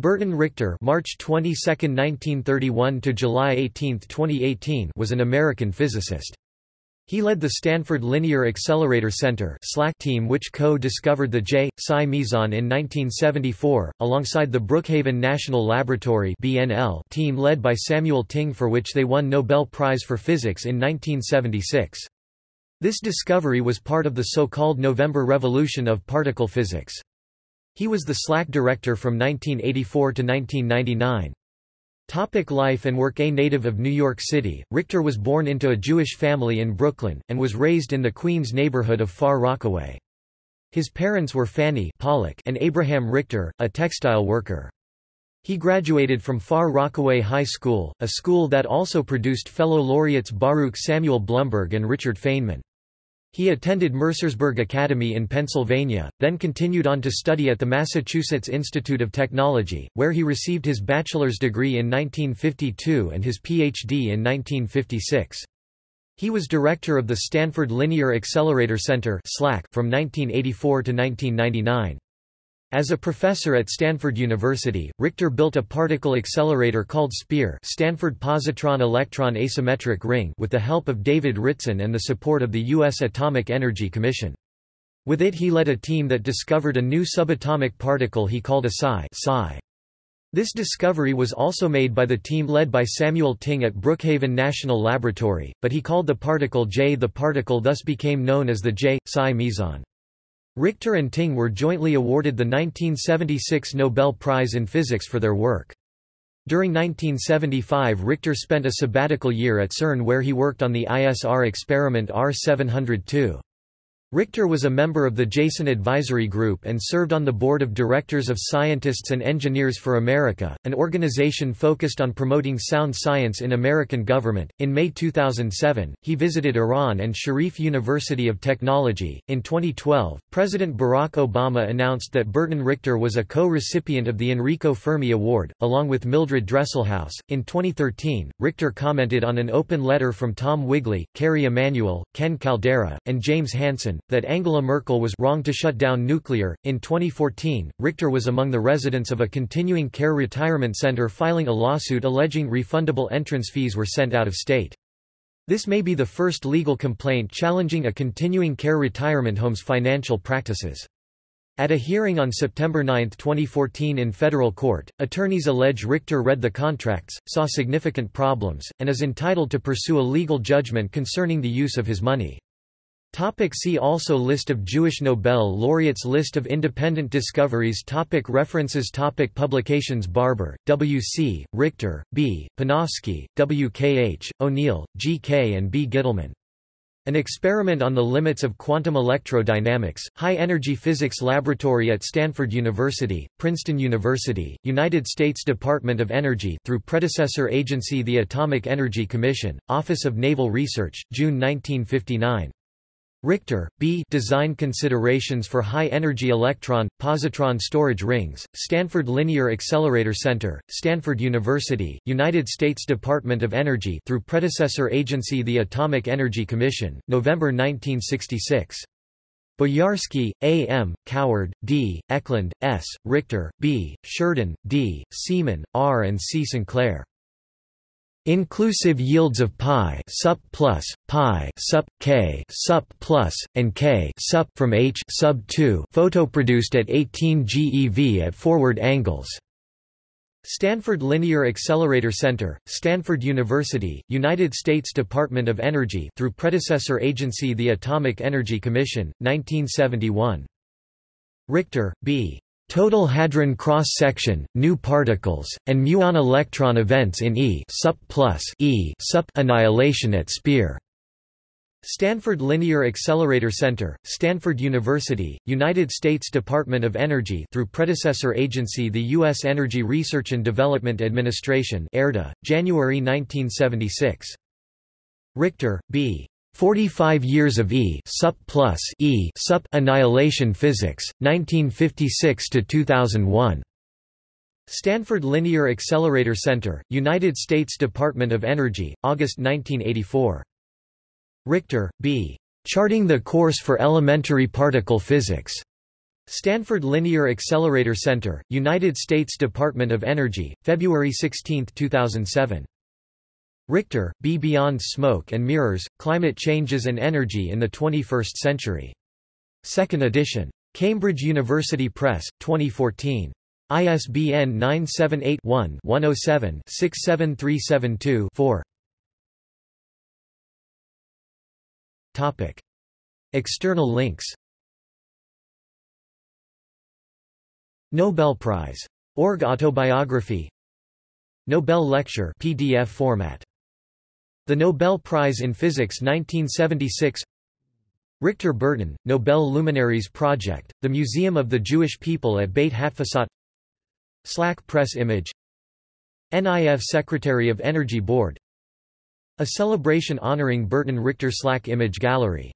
Burton Richter March 22, 1931 to July 18, 2018 was an American physicist. He led the Stanford Linear Accelerator Center team which co-discovered the J. psi meson in 1974, alongside the Brookhaven National Laboratory team led by Samuel Ting for which they won Nobel Prize for Physics in 1976. This discovery was part of the so-called November Revolution of particle physics. He was the SLAC director from 1984 to 1999. Topic life and work A native of New York City, Richter was born into a Jewish family in Brooklyn, and was raised in the Queens neighborhood of Far Rockaway. His parents were Fanny Pollock and Abraham Richter, a textile worker. He graduated from Far Rockaway High School, a school that also produced fellow laureates Baruch Samuel Blumberg and Richard Feynman. He attended Mercersburg Academy in Pennsylvania, then continued on to study at the Massachusetts Institute of Technology, where he received his bachelor's degree in 1952 and his Ph.D. in 1956. He was director of the Stanford Linear Accelerator Center from 1984 to 1999. As a professor at Stanford University, Richter built a particle accelerator called SPEAR Stanford Positron Electron Asymmetric Ring with the help of David Ritson and the support of the U.S. Atomic Energy Commission. With it he led a team that discovered a new subatomic particle he called a psi, psi. This discovery was also made by the team led by Samuel Ting at Brookhaven National Laboratory, but he called the particle J. The particle thus became known as the J. psi meson. Richter and Ting were jointly awarded the 1976 Nobel Prize in Physics for their work. During 1975 Richter spent a sabbatical year at CERN where he worked on the ISR experiment R702. Richter was a member of the Jason Advisory Group and served on the board of directors of Scientists and Engineers for America, an organization focused on promoting sound science in American government. In May 2007, he visited Iran and Sharif University of Technology. In 2012, President Barack Obama announced that Burton Richter was a co recipient of the Enrico Fermi Award, along with Mildred Dresselhaus. In 2013, Richter commented on an open letter from Tom Wigley, Kerry Emanuel, Ken Caldeira, and James Hansen that Angela Merkel was wrong to shut down nuclear. In 2014, Richter was among the residents of a continuing care retirement center filing a lawsuit alleging refundable entrance fees were sent out of state. This may be the first legal complaint challenging a continuing care retirement home's financial practices. At a hearing on September 9, 2014 in federal court, attorneys allege Richter read the contracts, saw significant problems, and is entitled to pursue a legal judgment concerning the use of his money. Topic see also List of Jewish Nobel laureates List of independent discoveries topic References topic Publications Barber, W. C., Richter, B., Panofsky, W. K. H., O'Neill, G. K. and B. Gittelman. An experiment on the limits of quantum electrodynamics, high-energy physics laboratory at Stanford University, Princeton University, United States Department of Energy through predecessor agency the Atomic Energy Commission, Office of Naval Research, June 1959. Richter, B. Design Considerations for High-Energy Electron, Positron Storage Rings, Stanford Linear Accelerator Center, Stanford University, United States Department of Energy through predecessor agency the Atomic Energy Commission, November 1966. Boyarsky, A. M., Coward, D., Eklund, S., Richter, B., Sheridan, D., Siemann, R. and C. Sinclair. Inclusive yields of pi sup plus pi sup k sup plus and k sup from h sub 2 photoproduced at 18 GeV at forward angles. Stanford Linear Accelerator Center, Stanford University, United States Department of Energy through predecessor agency the Atomic Energy Commission, 1971. Richter, B. Total hadron cross-section, new particles, and muon electron events in E sup plus E sup annihilation at SPEAR. Stanford Linear Accelerator Center, Stanford University, United States Department of Energy through predecessor agency the U.S. Energy Research and Development Administration ERDA, January 1976. Richter, B. 45 Years of E sup plus E sup Annihilation Physics, 1956–2001. Stanford Linear Accelerator Center, United States Department of Energy, August 1984. Richter, B. Charting the Course for Elementary Particle Physics. Stanford Linear Accelerator Center, United States Department of Energy, February 16, 2007. Richter, B. Beyond Smoke and Mirrors, Climate Changes and Energy in the 21st Century. Second edition. Cambridge University Press, 2014. ISBN 978-1-107-67372-4 External links Nobel Prize. Org Autobiography Nobel Lecture PDF format. The Nobel Prize in Physics 1976 Richter Burton, Nobel Luminaries Project, the Museum of the Jewish People at Beit Hatfutsot SLAC press image. NIF Secretary of Energy Board. A celebration honoring Burton Richter SLAC image gallery